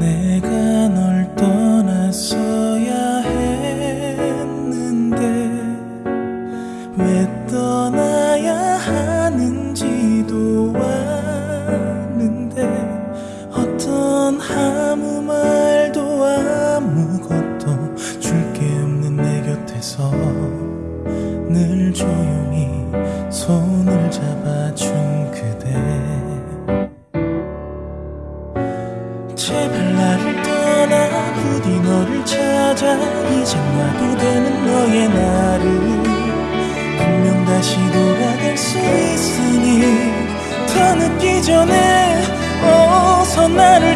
내가 이제 놔도 되는 너의 나를 분명 다시 돌아갈 수 있으니 더 늦기 전에 어서 나를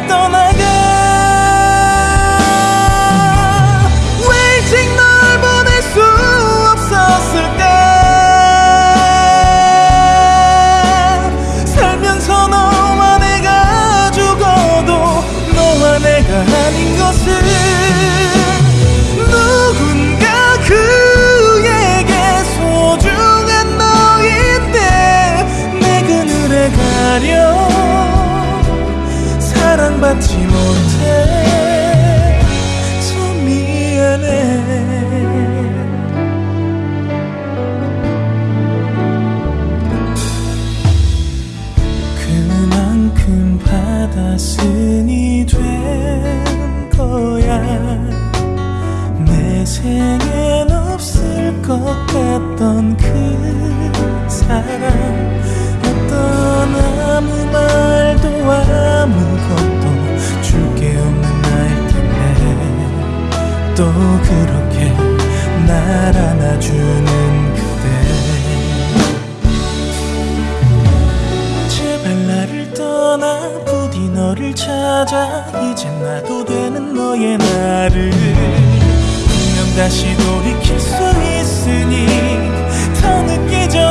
받았으니 된 거야. 내 생엔 없을 것 같던 그 사랑. 어떤 아무 말 이제 나도 되는 너의 나를. 분명 다시 돌이킬 수 있으니 더 늦기 전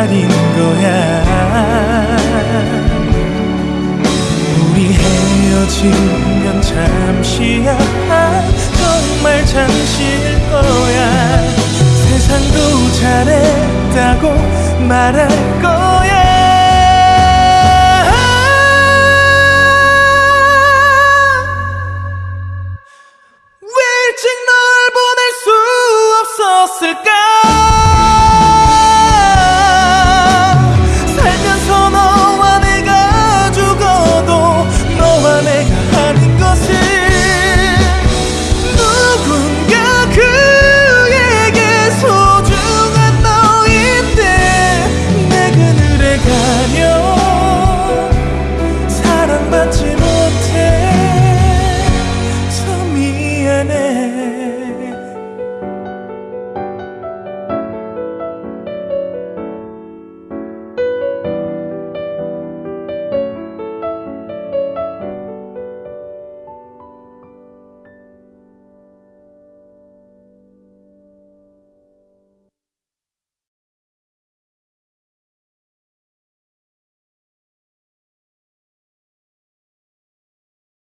제자리인 거야. 우리 헤어지면 잠시야 정말 잠시일 거야. 세상도 잘했다고 말할 거야